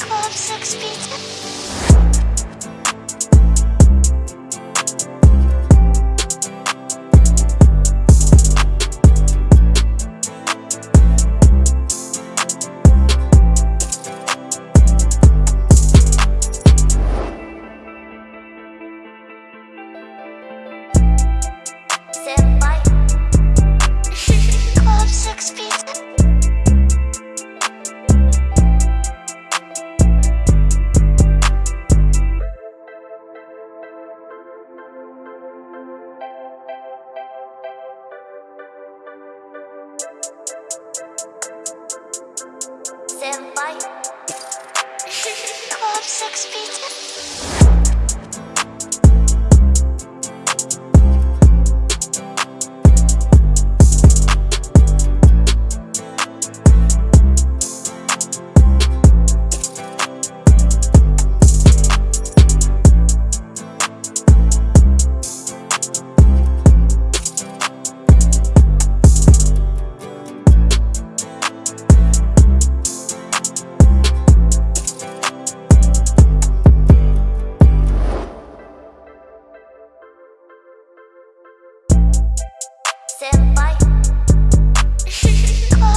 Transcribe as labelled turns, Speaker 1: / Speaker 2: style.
Speaker 1: Club six Beats. Club six feet.